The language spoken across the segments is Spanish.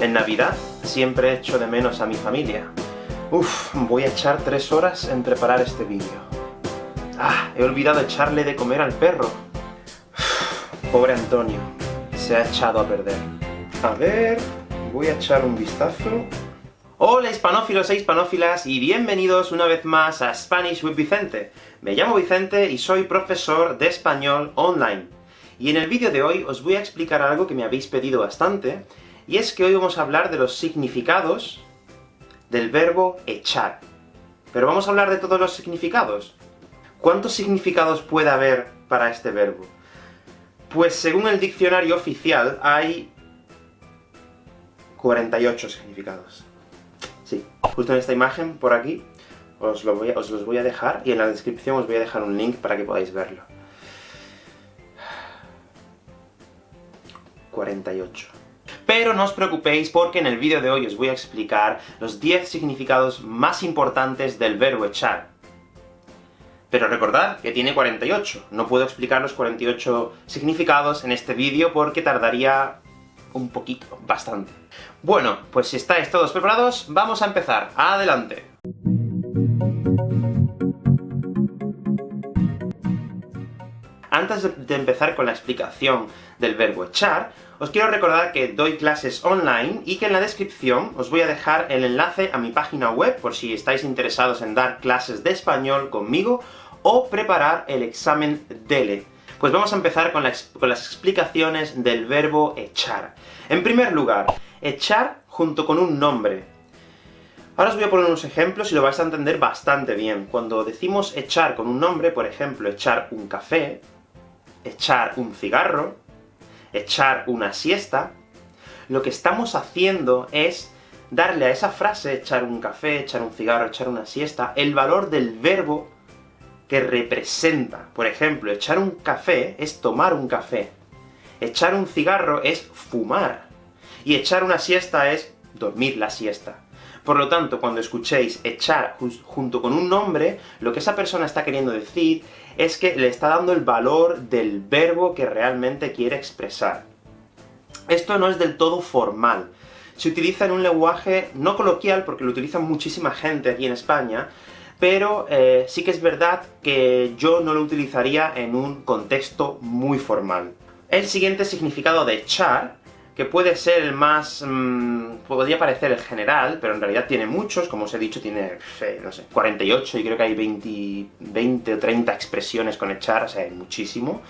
En Navidad siempre echo de menos a mi familia. Uf, voy a echar tres horas en preparar este vídeo. Ah, he olvidado echarle de comer al perro. pobre Antonio, se ha echado a perder. A ver, voy a echar un vistazo. Hola hispanófilos e hispanófilas, y bienvenidos una vez más a Spanish with Vicente. Me llamo Vicente y soy profesor de español online. Y en el vídeo de hoy os voy a explicar algo que me habéis pedido bastante, y es que hoy vamos a hablar de los significados del verbo echar. Pero vamos a hablar de todos los significados. ¿Cuántos significados puede haber para este verbo? Pues según el diccionario oficial, hay 48 significados. Sí, justo en esta imagen, por aquí, os, os los voy a dejar, y en la descripción os voy a dejar un link para que podáis verlo. 48. Pero no os preocupéis porque en el vídeo de hoy os voy a explicar los 10 significados más importantes del verbo echar. Pero recordad que tiene 48, no puedo explicar los 48 significados en este vídeo porque tardaría un poquito, bastante. Bueno, pues si estáis todos preparados, vamos a empezar. ¡Adelante! Antes de empezar con la explicación del verbo echar, os quiero recordar que doy clases online, y que en la descripción os voy a dejar el enlace a mi página web, por si estáis interesados en dar clases de español conmigo, o preparar el examen DELE. Pues vamos a empezar con, las explicaciones del verbo echar. En primer lugar, echar junto con un nombre. Ahora os voy a poner unos ejemplos y lo vais a entender bastante bien. Cuando decimos echar con un nombre, por ejemplo, echar un café, echar un cigarro, echar una siesta, lo que estamos haciendo es darle a esa frase, echar un café, echar un cigarro, echar una siesta, el valor del verbo que representa. Por ejemplo, echar un café es tomar un café, echar un cigarro es fumar, y echar una siesta es dormir la siesta. Por lo tanto, cuando escuchéis echar junto con un nombre, lo que esa persona está queriendo decir es que le está dando el valor del verbo que realmente quiere expresar. Esto no es del todo formal. Se utiliza en un lenguaje no coloquial, porque lo utiliza muchísima gente aquí en España, pero eh, sí que es verdad que yo no lo utilizaría en un contexto muy formal. El siguiente significado de echar que puede ser el más... Mmm, podría parecer el general, pero en realidad tiene muchos, como os he dicho, tiene, no sé, 48, y creo que hay 20, 20 o 30 expresiones con echar, o sea, hay muchísimo.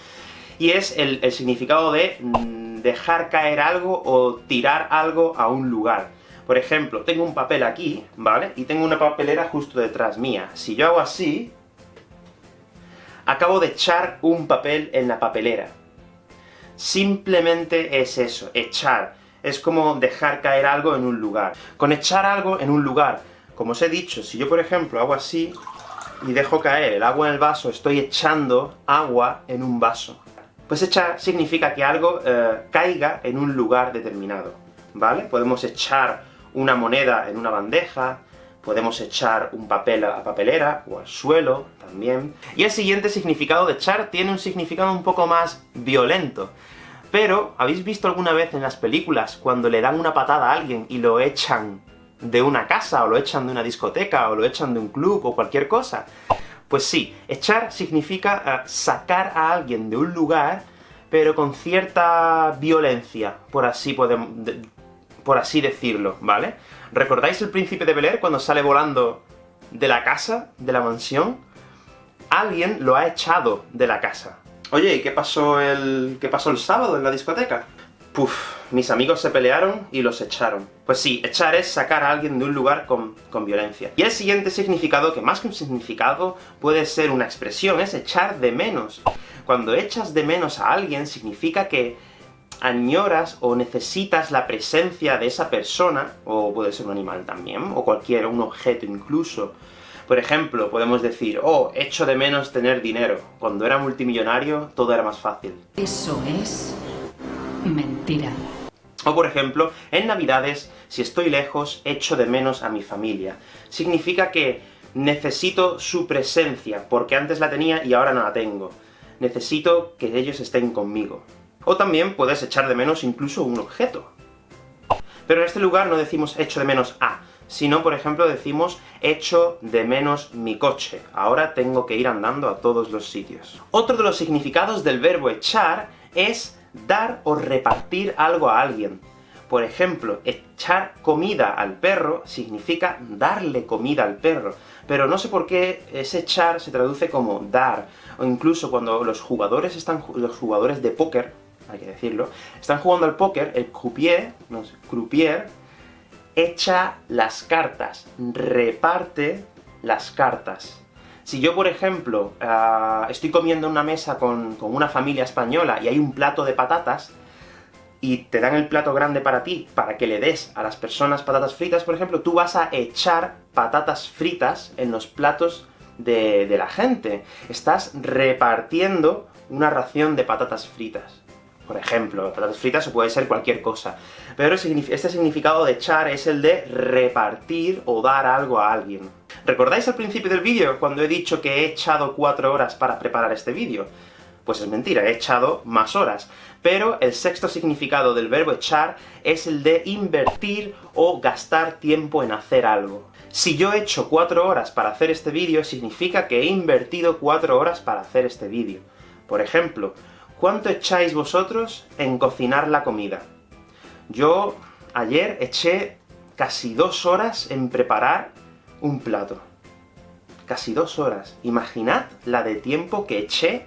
Y es el, el significado de mm, dejar caer algo o tirar algo a un lugar. Por ejemplo, tengo un papel aquí, ¿vale? Y tengo una papelera justo detrás mía. Si yo hago así, acabo de echar un papel en la papelera. Simplemente es eso, echar. Es como dejar caer algo en un lugar. Con echar algo en un lugar, como os he dicho, si yo por ejemplo hago así, y dejo caer el agua en el vaso, estoy echando agua en un vaso. Pues echar significa que algo eh, caiga en un lugar determinado, ¿vale? Podemos echar una moneda en una bandeja, podemos echar un papel a la papelera, o al suelo, también. Y el siguiente significado de echar tiene un significado un poco más violento. Pero, ¿habéis visto alguna vez en las películas cuando le dan una patada a alguien y lo echan de una casa, o lo echan de una discoteca, o lo echan de un club, o cualquier cosa? Pues sí, echar significa eh, sacar a alguien de un lugar, pero con cierta violencia, por así, podemos, por así decirlo, ¿vale? ¿Recordáis el príncipe de Bel cuando sale volando de la casa, de la mansión? Alguien lo ha echado de la casa. Oye, ¿y qué pasó el... qué pasó el sábado en la discoteca? Puf, mis amigos se pelearon y los echaron. Pues sí, echar es sacar a alguien de un lugar con, con, violencia. Y el siguiente significado, que más que un significado puede ser una expresión, es echar de menos. Cuando echas de menos a alguien, significa que añoras o necesitas la presencia de esa persona, o puede ser un animal también, o cualquier, un objeto incluso. Por ejemplo, podemos decir, oh, echo de menos tener dinero. Cuando era multimillonario, todo era más fácil. Eso es... mentira. O por ejemplo, en Navidades, si estoy lejos, echo de menos a mi familia. Significa que necesito su presencia, porque antes la tenía y ahora no la tengo. Necesito que ellos estén conmigo. O también puedes echar de menos incluso un objeto. Pero en este lugar no decimos echo de menos a, sino, por ejemplo, decimos echo de menos mi coche. Ahora tengo que ir andando a todos los sitios. Otro de los significados del verbo echar es dar o repartir algo a alguien. Por ejemplo, echar comida al perro significa darle comida al perro, pero no sé por qué ese echar se traduce como dar, o incluso cuando los jugadores están los jugadores de póker, hay que decirlo, están jugando al póker, el croupier, no sé, croupier, echa las cartas, reparte las cartas. Si yo, por ejemplo, ah, estoy comiendo en una mesa con, con una familia española y hay un plato de patatas, y te dan el plato grande para ti, para que le des a las personas patatas fritas, por ejemplo, tú vas a echar patatas fritas en los platos de, de la gente. Estás repartiendo una ración de patatas fritas. Por ejemplo, patatas fritas o puede ser cualquier cosa. Pero este significado de echar es el de repartir o dar algo a alguien. ¿Recordáis al principio del vídeo, cuando he dicho que he echado cuatro horas para preparar este vídeo? Pues es mentira, he echado más horas. Pero el sexto significado del verbo echar es el de invertir o gastar tiempo en hacer algo. Si yo he hecho cuatro horas para hacer este vídeo, significa que he invertido cuatro horas para hacer este vídeo. Por ejemplo, ¿cuánto echáis vosotros en cocinar la comida? Yo, ayer, eché casi dos horas en preparar un plato. Casi dos horas. Imaginad la de tiempo que eché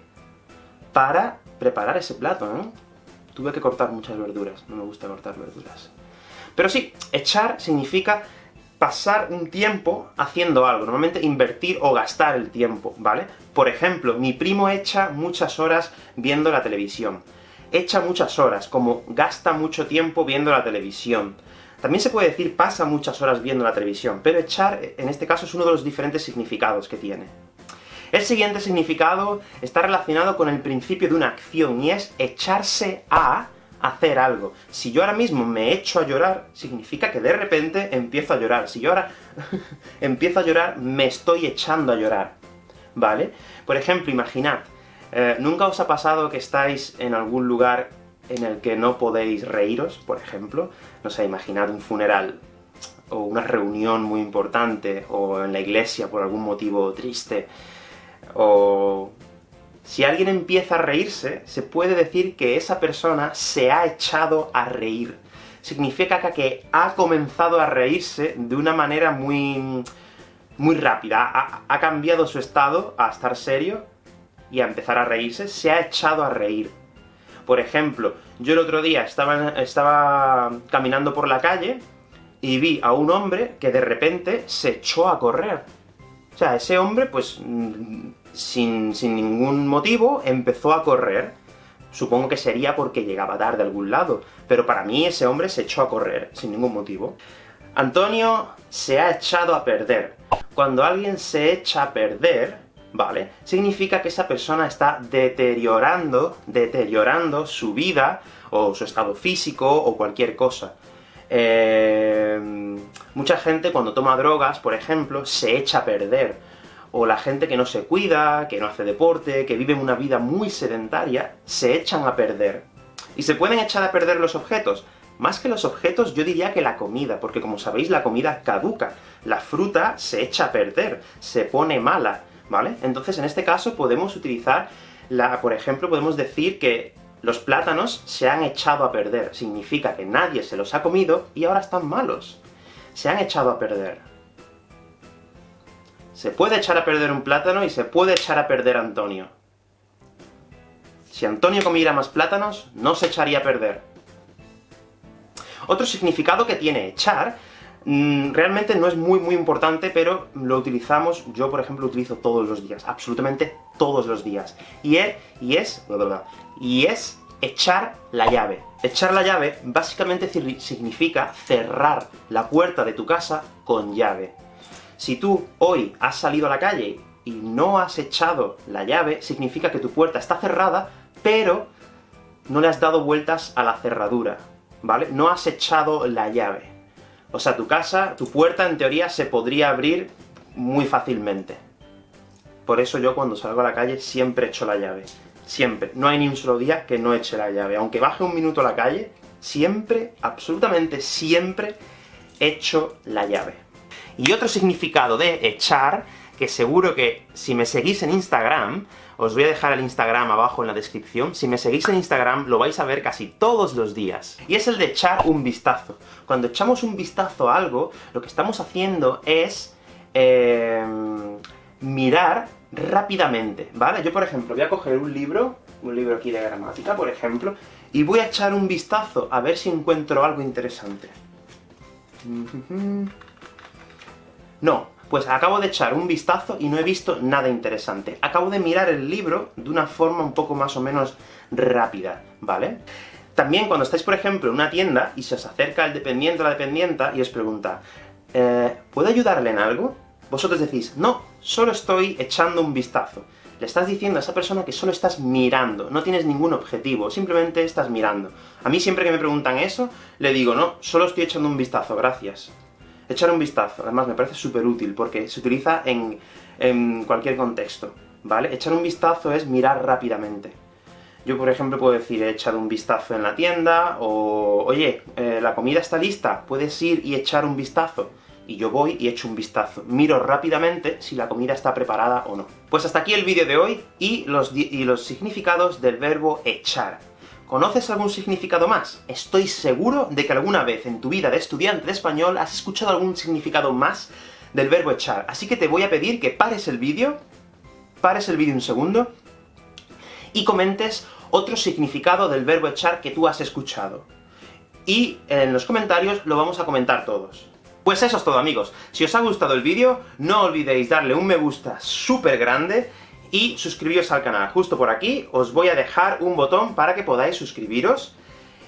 para preparar ese plato, ¿no? Tuve que cortar muchas verduras, no me gusta cortar verduras. Pero sí, echar significa pasar un tiempo haciendo algo, normalmente invertir o gastar el tiempo, ¿vale? Por ejemplo, mi primo echa muchas horas viendo la televisión. Echa muchas horas, como gasta mucho tiempo viendo la televisión. También se puede decir pasa muchas horas viendo la televisión, pero echar, en este caso, es uno de los diferentes significados que tiene. El siguiente significado está relacionado con el principio de una acción, y es echarse a hacer algo. Si yo ahora mismo me echo a llorar, significa que de repente empiezo a llorar. Si yo ahora empiezo a llorar, me estoy echando a llorar, ¿vale? Por ejemplo, imaginad, eh, ¿nunca os ha pasado que estáis en algún lugar en el que no podéis reíros, por ejemplo? No sé, imaginad un funeral, o una reunión muy importante, o en la iglesia por algún motivo triste, o si alguien empieza a reírse, se puede decir que esa persona se ha echado a reír. Significa que ha comenzado a reírse de una manera muy... muy rápida. Ha, cambiado su estado a estar serio y a empezar a reírse, se ha echado a reír. Por ejemplo, yo el otro día estaba, estaba caminando por la calle, y vi a un hombre que de repente se echó a correr. O sea, ese hombre, pues, sin, ningún motivo, empezó a correr. Supongo que sería porque llegaba tarde a algún lado, pero para mí ese hombre se echó a correr, sin ningún motivo. Antonio se ha echado a perder. Cuando alguien se echa a perder, ¿vale? Significa que esa persona está deteriorando, deteriorando su vida, o su estado físico, o cualquier cosa. Eh, mucha gente cuando toma drogas, por ejemplo, se echa a perder o la gente que no se cuida, que no hace deporte, que vive una vida muy sedentaria, se echan a perder. ¿Y se pueden echar a perder los objetos? Más que los objetos, yo diría que la comida, porque como sabéis, la comida caduca. La fruta se echa a perder, se pone mala, ¿vale? Entonces, en este caso, podemos utilizar la... por ejemplo, podemos decir que los plátanos se han echado a perder. Significa que nadie se los ha comido, y ahora están malos. Se han echado a perder. Se puede echar a perder un plátano y se puede echar a perder Antonio. Si Antonio comiera más plátanos, no se echaría a perder. Otro significado que tiene echar, mm, realmente no es muy muy importante, pero lo utilizamos, yo por ejemplo lo utilizo todos los días, absolutamente todos los días. Y es, y es, y es echar la llave. Echar la llave básicamente significa cerrar la puerta de tu casa con llave. Si tú hoy has salido a la calle y no has echado la llave, significa que tu puerta está cerrada, pero no le has dado vueltas a la cerradura, ¿vale? No has echado la llave. O sea, tu casa, tu puerta, en teoría, se podría abrir muy fácilmente. Por eso yo cuando salgo a la calle siempre echo la llave. Siempre. No hay ni un solo día que no eche la llave. Aunque baje un minuto a la calle, siempre, absolutamente siempre, echo la llave. Y otro significado de echar, que seguro que si me seguís en Instagram, os voy a dejar el Instagram abajo en la descripción, si me seguís en Instagram lo vais a ver casi todos los días. Y es el de echar un vistazo. Cuando echamos un vistazo a algo, lo que estamos haciendo es... Eh, mirar rápidamente, ¿vale? Yo, por ejemplo, voy a coger un libro, un libro aquí de gramática, por ejemplo, y voy a echar un vistazo a ver si encuentro algo interesante. No, pues acabo de echar un vistazo y no he visto nada interesante. Acabo de mirar el libro de una forma un poco más o menos rápida, ¿vale? También cuando estáis, por ejemplo, en una tienda, y se os acerca el dependiente o la dependienta, y os pregunta, eh, ¿puedo ayudarle en algo? Vosotros decís, no, solo estoy echando un vistazo. Le estás diciendo a esa persona que solo estás mirando, no tienes ningún objetivo, simplemente estás mirando. A mí siempre que me preguntan eso, le digo, no, solo estoy echando un vistazo, gracias. Echar un vistazo, además me parece súper útil, porque se utiliza en, en cualquier contexto, ¿vale? Echar un vistazo es mirar rápidamente. Yo, por ejemplo, puedo decir, he echado un vistazo en la tienda, o oye, eh, la comida está lista, puedes ir y echar un vistazo y yo voy y echo un vistazo. Miro rápidamente si la comida está preparada o no. Pues hasta aquí el vídeo de hoy, y los, y los significados del verbo echar. ¿Conoces algún significado más? Estoy seguro de que alguna vez en tu vida de estudiante de español has escuchado algún significado más del verbo echar. Así que te voy a pedir que pares el vídeo, pares el vídeo un segundo, y comentes otro significado del verbo echar que tú has escuchado. Y en los comentarios lo vamos a comentar todos. Pues eso es todo amigos. Si os ha gustado el vídeo, no olvidéis darle un me gusta súper grande, y suscribiros al canal. Justo por aquí os voy a dejar un botón para que podáis suscribiros,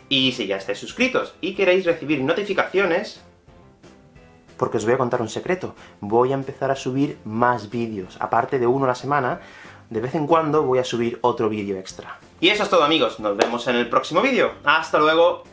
y si ya estáis suscritos y queréis recibir notificaciones, porque os voy a contar un secreto, voy a empezar a subir más vídeos, aparte de uno a la semana, de vez en cuando voy a subir otro vídeo extra. Y eso es todo amigos, nos vemos en el próximo vídeo. ¡Hasta luego!